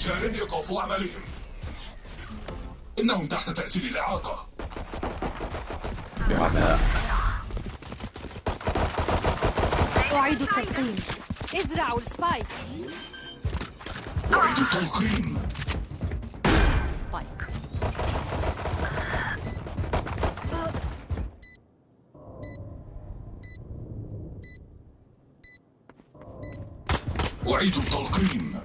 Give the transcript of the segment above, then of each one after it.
شان إيقاف عملهم إنهم تحت تأثير الإعاقة. بعماء أعيد التلقيم. ازرعوا السبايك. أعيد التلقيم. سبايك. أعيد التلقيم.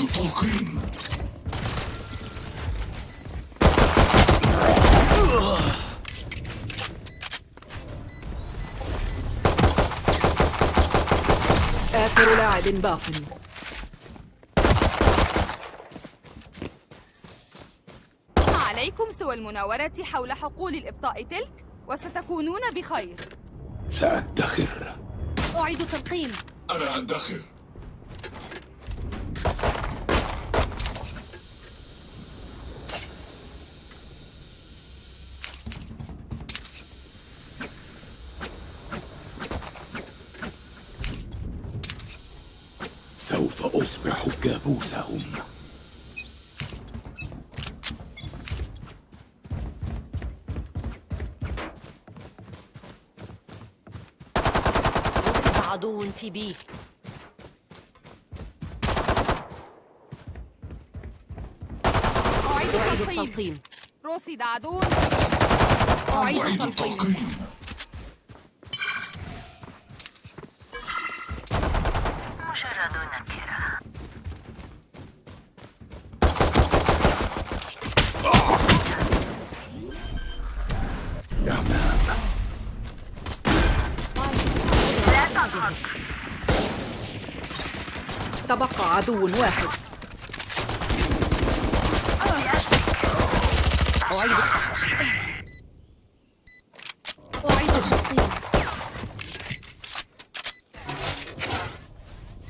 التلقيم آخر لاعب باق ما عليكم سوى المناورة حول حقول الإبطاء تلك وستكونون بخير. سأدخر. أعيد التلقيم. أنا أدخر. كابوسهم رصد عدو في بي. أعيد التلقيم. رصد عدو. أعيد التلقيم. مجرد نكرة عدو واحد. أعيد أعيد التلقيم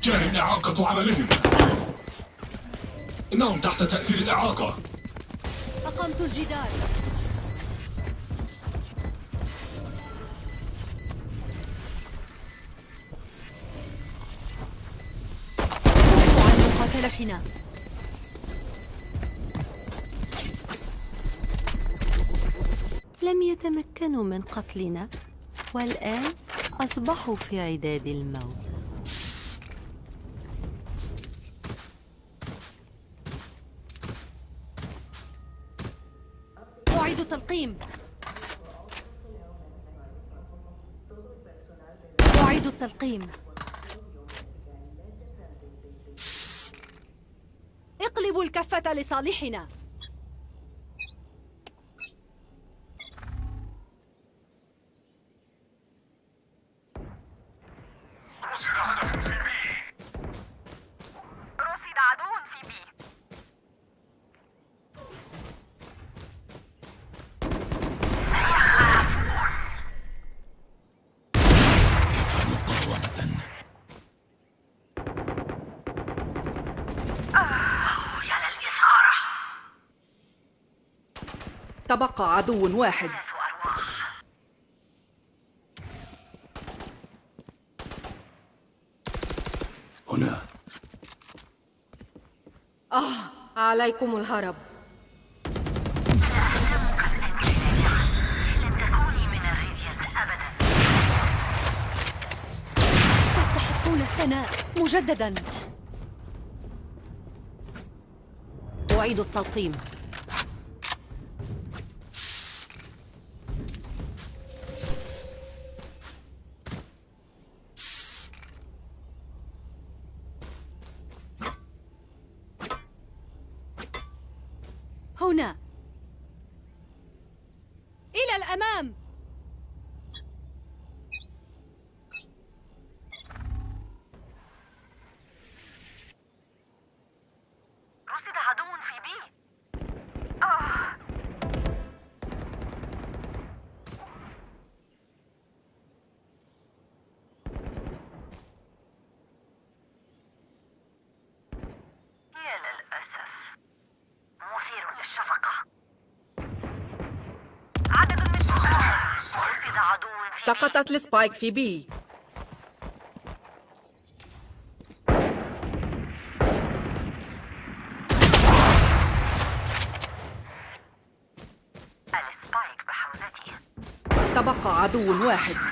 جان إعاقة عملهم. إنهم تحت تأثير الإعاقة. أقمت الجدار. يتمكنوا من قتلنا والآن أصبحوا في عداد الموت. أعيد التلقيم. أعيد التلقيم. اقلبوا الكفة لصالحنا رصد عدو في بي مقاومة يا للإثارة تبقى عدو واحد. هنا. آه عليكم الهرب. لن تكوني من الريديانت أبدا تستحقون الثناء مجددا. أعيد التلقيم هنا إلى سقطت السبايك في بي. تبقى عدو واحد.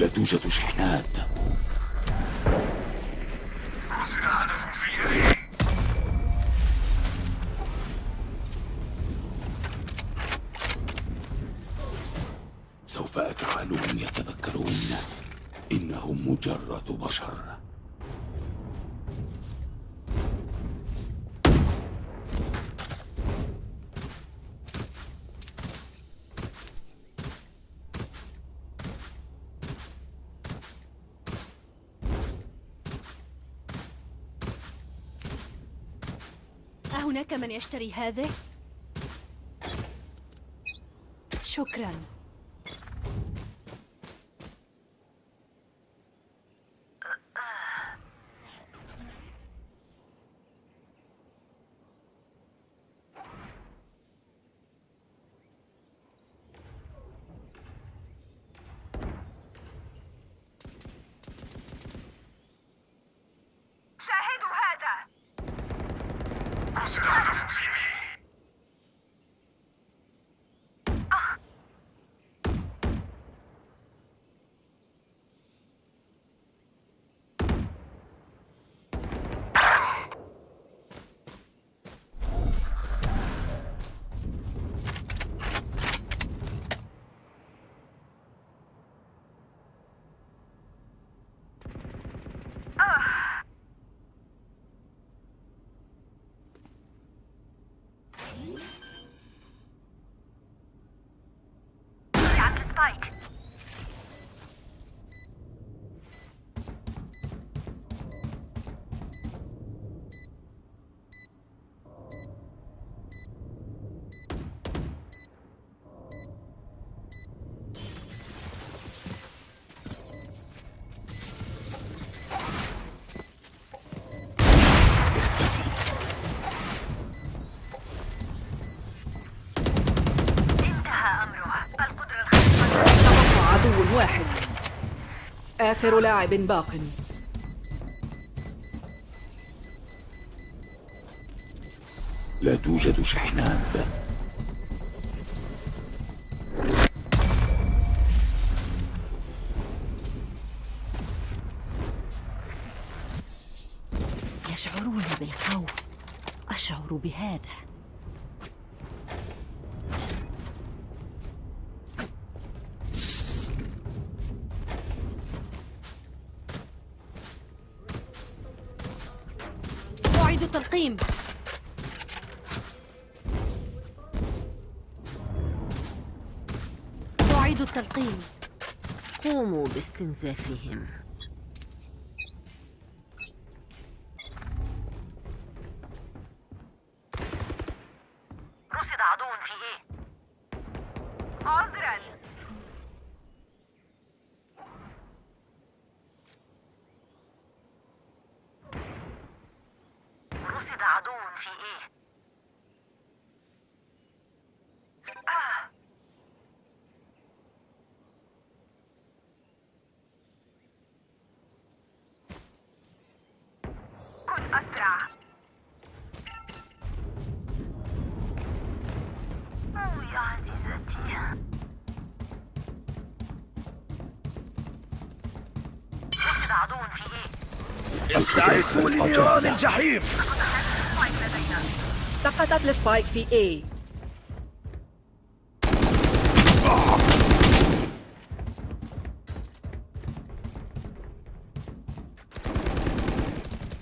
لا توجد شحنات. يشتري هذه؟ شكراً fight. آخر لاعب باق. لا توجد شحنات. يشعرون بالخوف. أشعر بهذا. can Zephy him. استعدوا لنيران الجحيم. سقطت السبايك في A.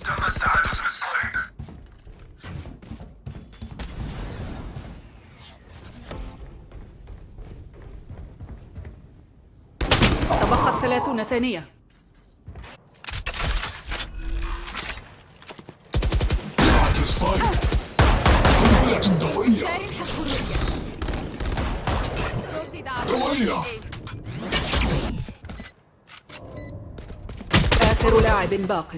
تم استعادة تبقت ثلاثون ثانية. باق.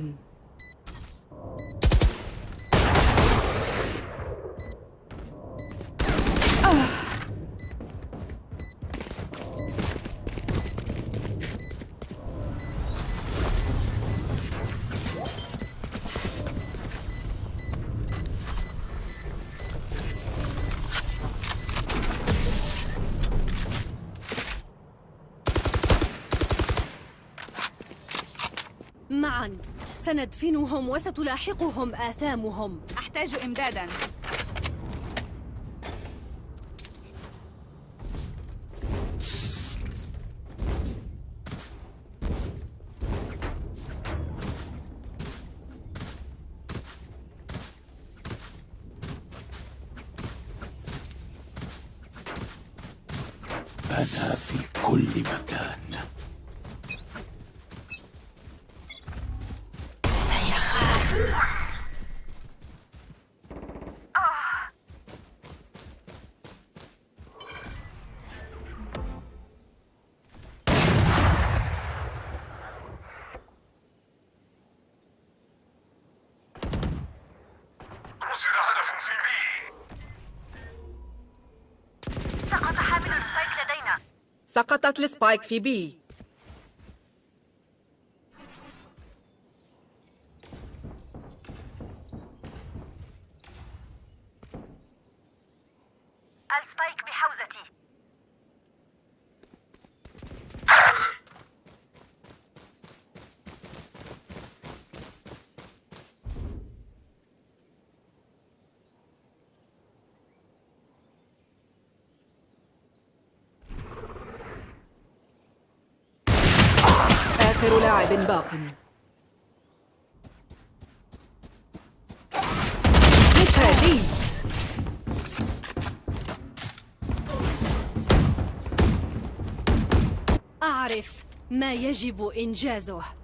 سندفنهم وستلاحقهم آثامهم. أحتاج إمدادا. أنا في كل مكان. سقطت السبايك في بي السبايك بحوزتي آخر لاعب باق مثالي أعرف ما يجب إنجازه.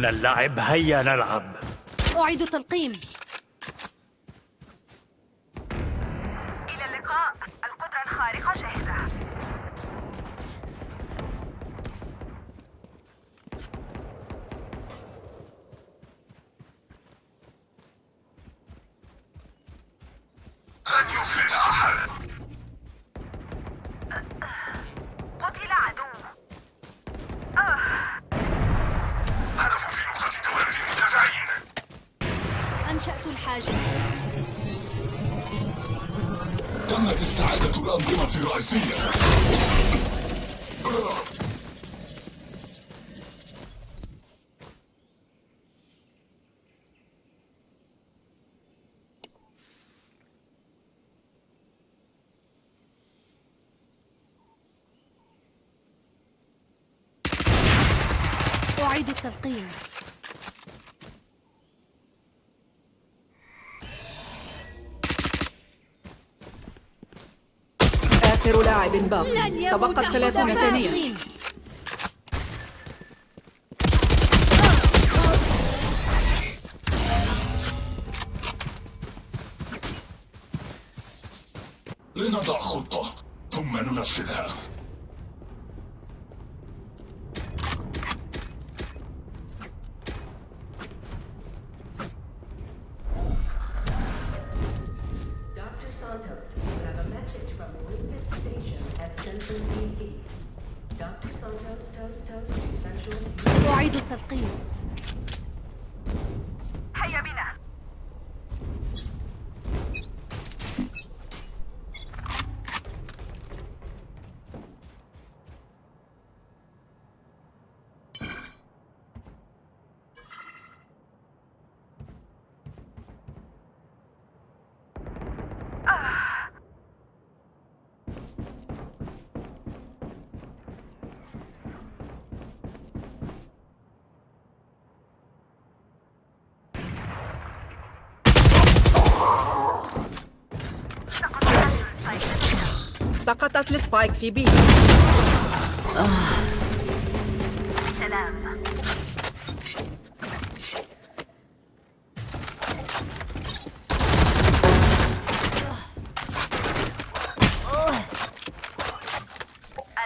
تريدون اللعب هيا نلعب. أعيد التلقيم. أعيد التلقيم آخر لاعب باق. تبقت ثلاثون ثانية حذائي. لنضع خطة ثم ننفذها. سقطت ال spike في B. سلام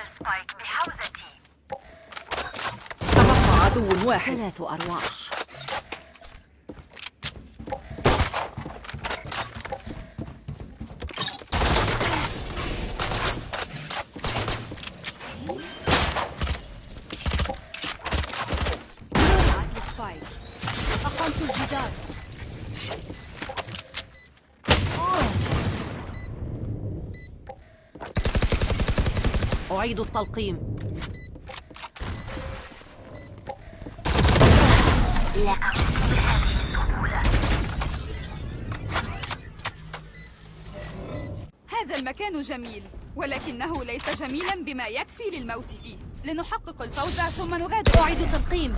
ال spike بحوزتي. تبقى عدو واحد. ثلاث أرواح وقعت السبايك أقمت الجدار أعيد التلقيم. هذا المكان جميل ولكنه ليس جميلا بما يكفي للموت فيه. لنحقق الفوز ثم نغادر. أعيد التلقيم.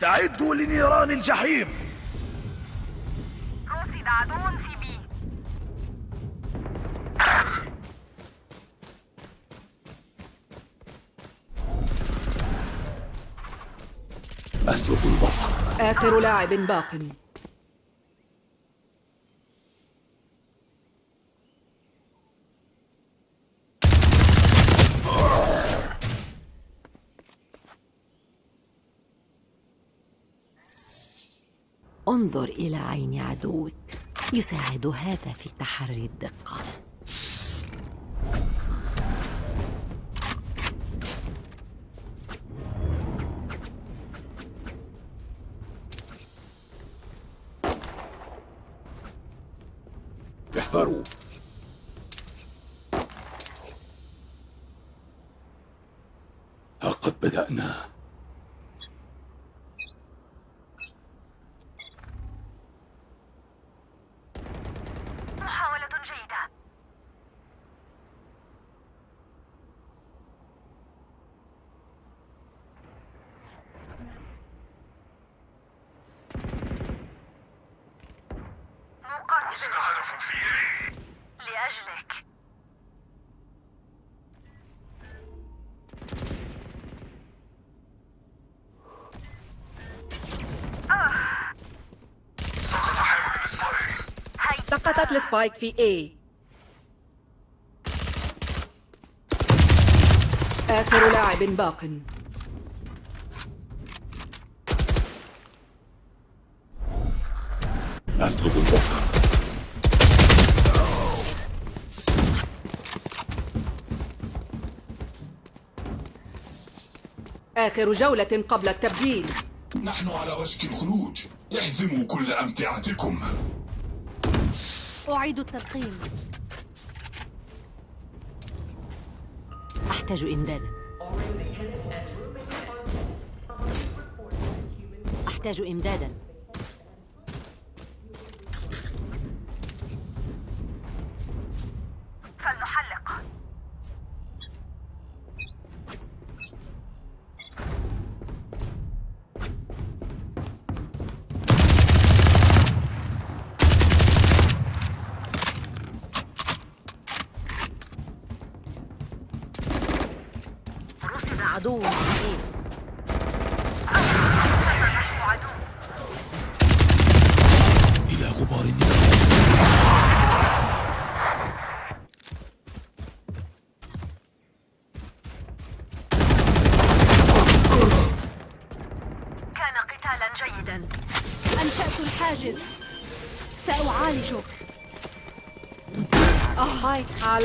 استعدوا لنيران الجحيم. رصد عدو في بي. أسلب البصر. آخر لاعب باق. انظر إلى عين عدوك يساعد هذا في تحري الدقة. سقطت السبايك في A. آخر لاعب باق. أسلب البصر آخر جولة قبل التبديل. نحن على وشك الخروج. احزموا كل أمتعتكم. أعيد التلقيم. أحتاج إمدادا. أحتاج إمدادا.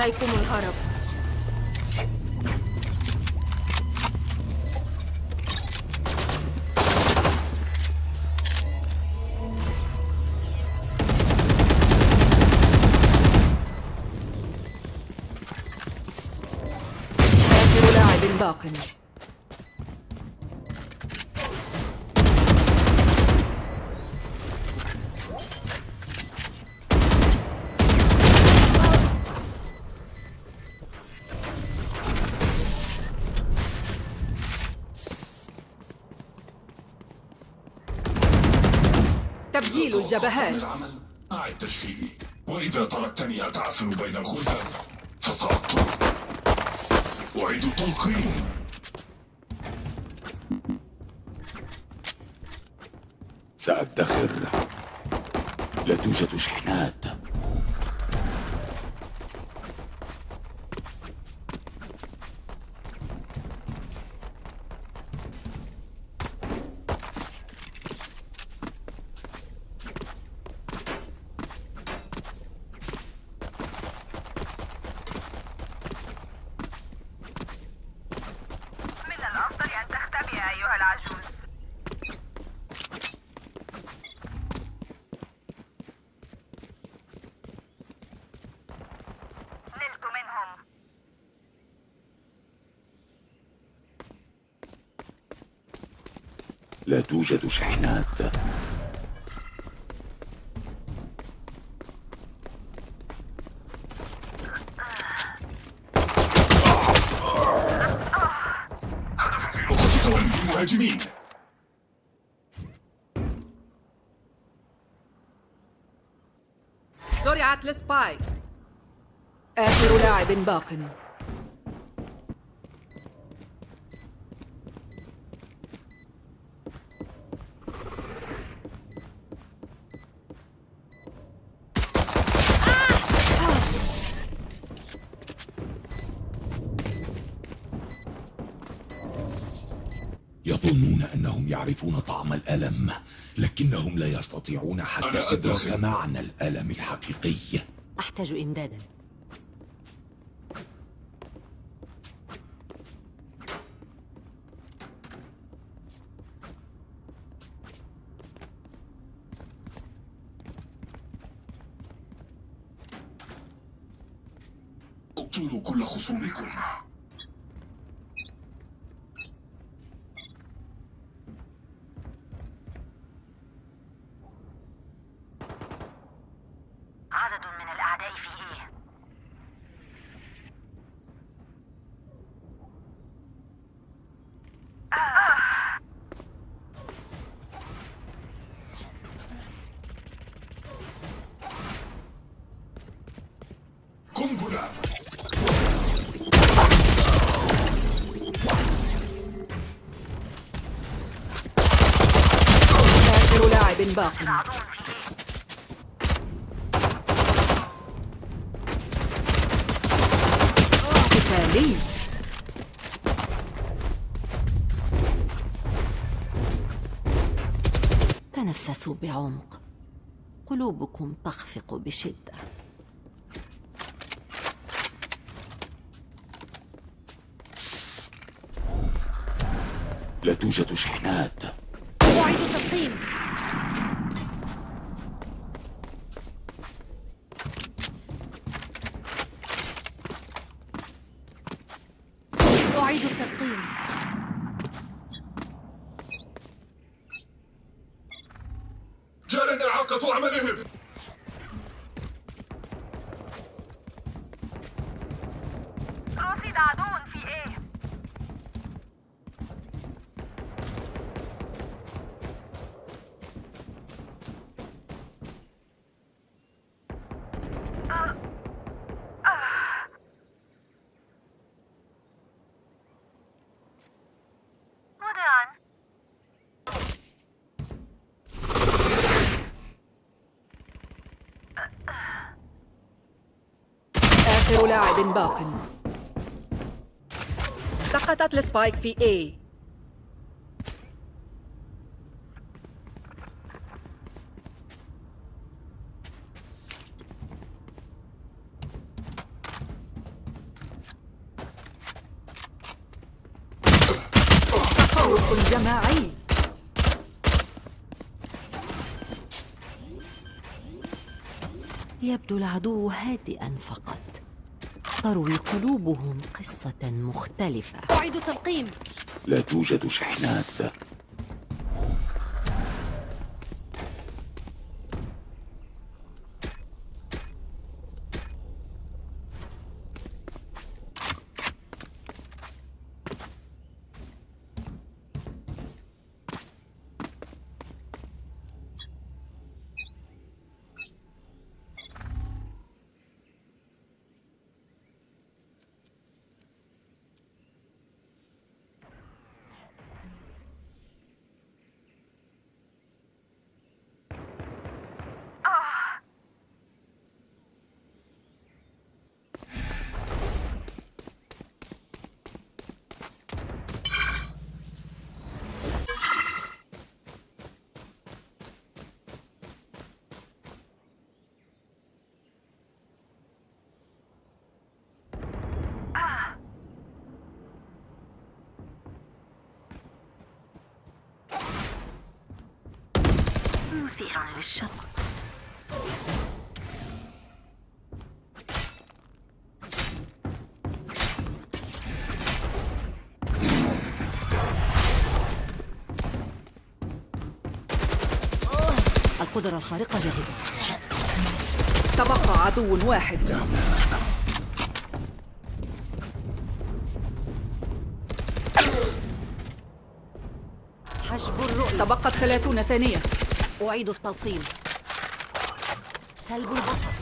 سبايك عليكم الهرب الجبهات. أعد تشكيلي. وإذا تركتني أتعثر بين الخلفاء فسأقتل أعيد التلقين سأدخر. لا توجد شحنات. لا توجد شحنات المهاجمين زرعت لسبايك آخر لاعب باق. يعرفون طعم الألم لكنهم لا يستطيعون حتى إدراك. معنى الألم الحقيقي. أحتاج إمدادا. اقتلوا كل خصومكم. باق قتالي. تنفسوا بعمق. قلوبكم تخفق بشدة. لا توجد شحنات أعيد التلقيم أعيد التلقيم جارنا إعاقة عملهم. لاعب باق. سقطت السبايك في اي تفوق جماعي. يبدو العدو هادئا فقط. تروي قلوبهم قصة مختلفة. أعيد تلقيم لا توجد شحنات. مثير للشفقة القدرة الخارقة جاهزة. تبقى عدو واحد. حجب الرؤية. تبقت ثلاثون ثانية. أعيد التلقيم. سلب البصر.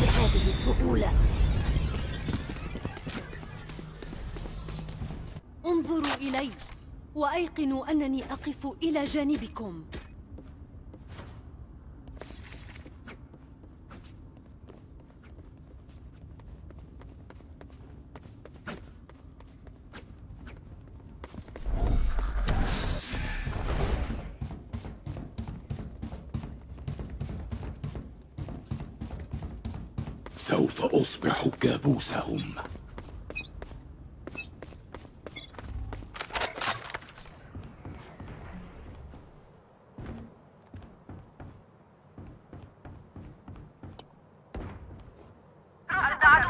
بهذه السهولة انظروا إلي وأيقنوا أنني أقف إلى جانبكم. هذا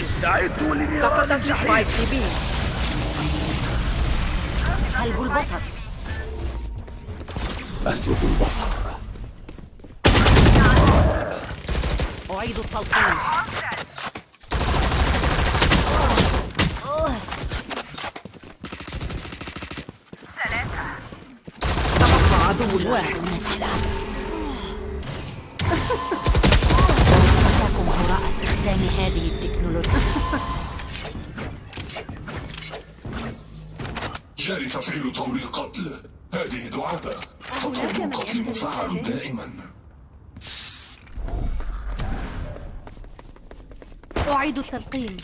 استعدوا سقطت سبايك سلب البصر. أسلب البصر. أعيد التلقيم تبقى عدو واحد. لكم هراء استخدام هذه التكنولوجيا. جاري تفعيل طور القتل هذه دعابة فطور القتل مفعل؟ دائما أعيد التلقيم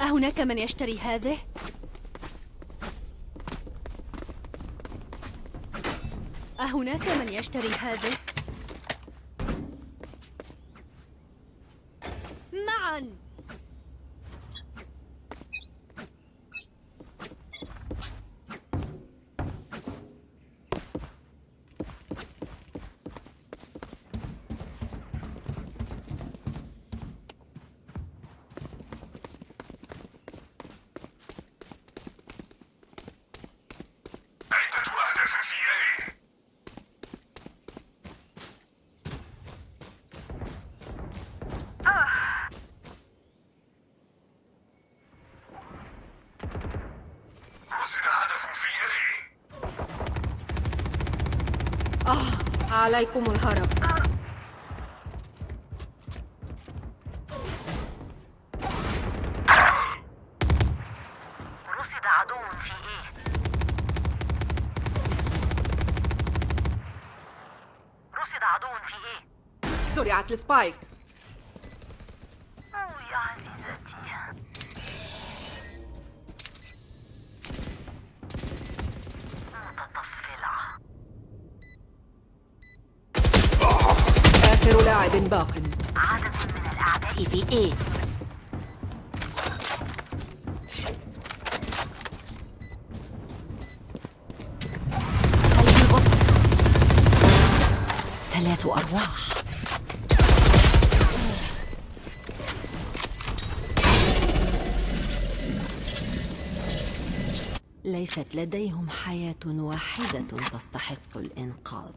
أهناك من يشتري هذه؟ أهناك من يشتري هذه؟ معا عدة أهداف في A رصد هدف في A آه عليكم الهرب ليست لديهم حياة واحدة تستحق الإنقاذ.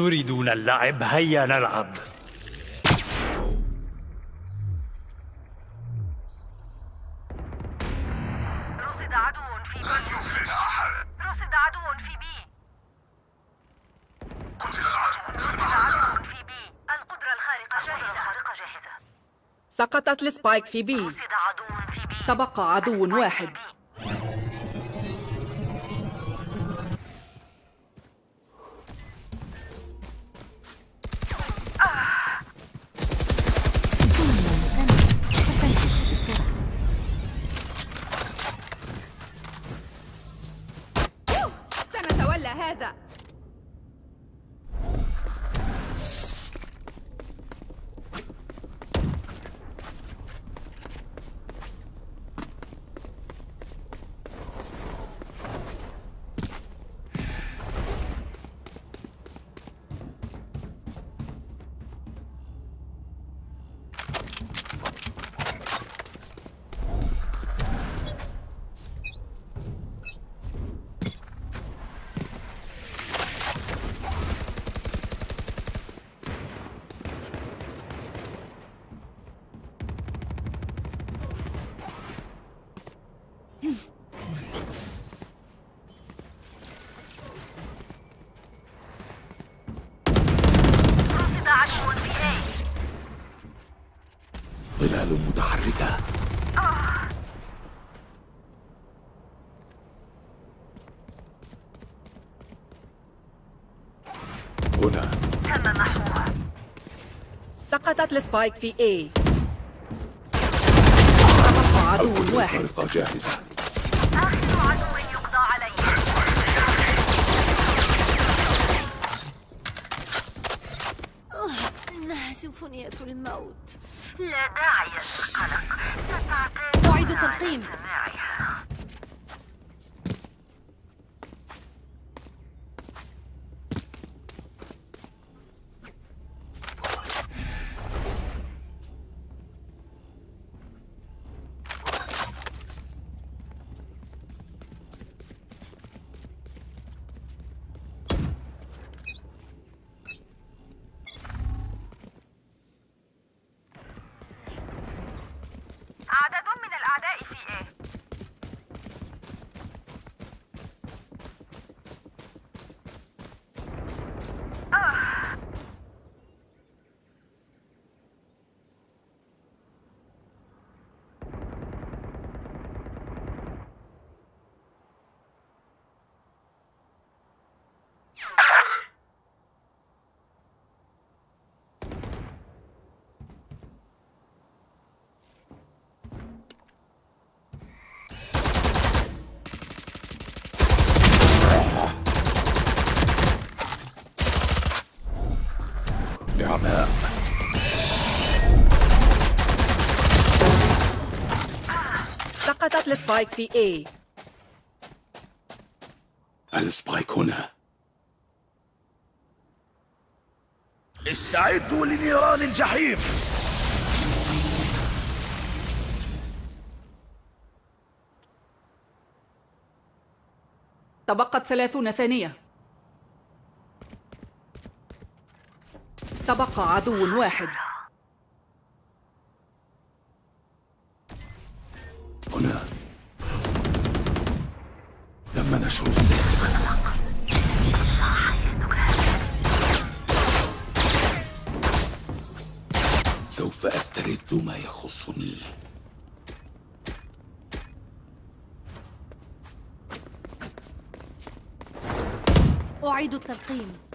تريدون اللعب؟ هيا نلعب. رصد عدو في B لن يفلت أحد. رصد عدو في B. قتل العدو. في رصد المعركة عدو في B. القدرة الخارقة جاهزة. الخارقة جاهزة. سقطت ال spike في B. رصد عدو في B. تبقى عدو واحد. سقطت السبايك في اي عدو واحد جاهزة آخر عدو يقضى عليه إنها سيمفونية الموت لا داعي للقلق ستعتاد أعيد على spike في A ال spike هنا استعدوا لنيران الجحيم. تبقت ثلاثون ثانية. تبقى عدو واحد. سوف أسترد ما يخصني. أعيد التلقيم.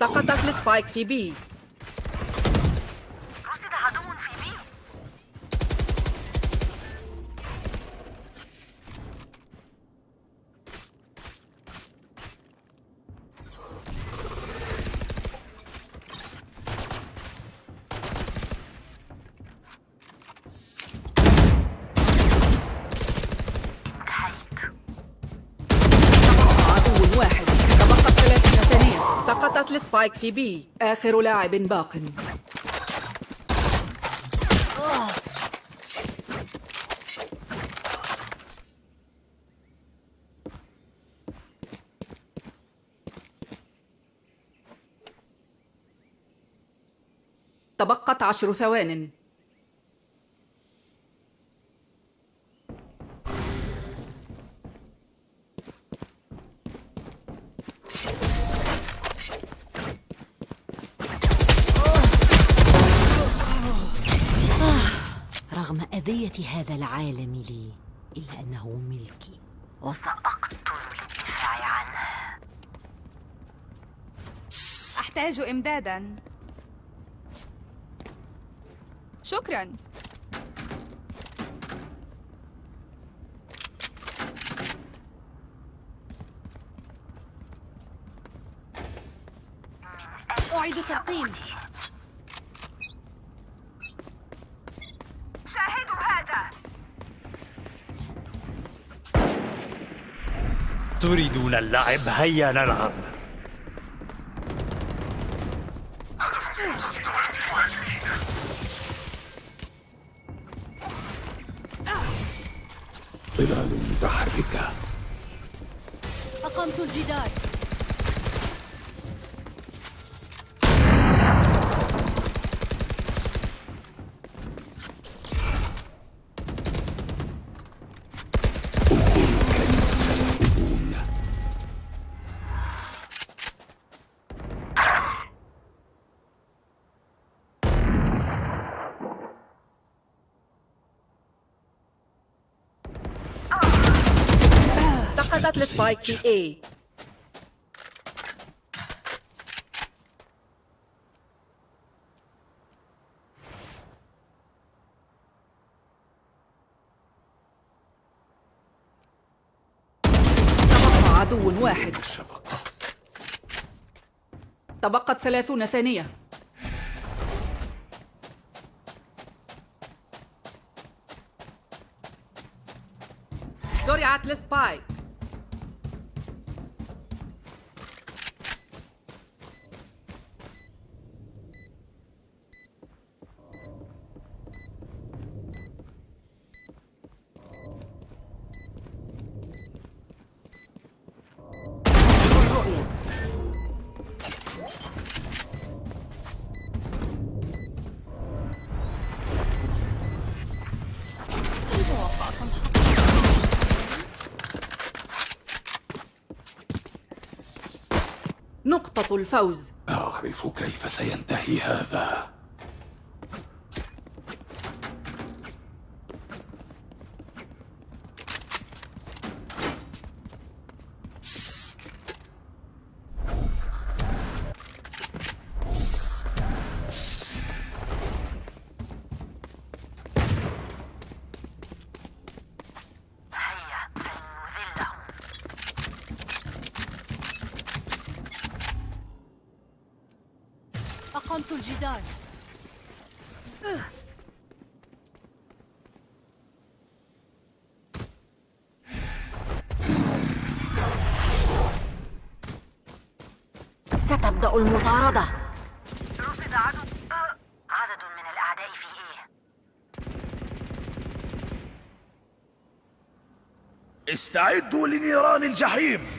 سقطت هنا. السبايك في بي السبايك في بي آخر لاعب باق. تبقت عشر ثوان. رغم أذية هذا العالم لي إلا أنه ملكي. سأقتل للدفاع عنه. أحتاج إمدادا. شكرا. أعيد التلقيم تريدون اللعب هيا نلعب. سقطت السبايك في اي تبقى عدو واحد. الشفقة تبقت ثلاثون ثانية. زرعت السبايك الفوز. أعرف كيف سينتهي هذا. الجدار ستبدأ المطاردة. رصد عدو. آه، عدد من الأعداء في إيه؟ استعدوا لنيران الجحيم.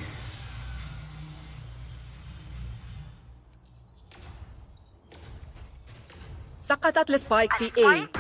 سقطت السبايك في A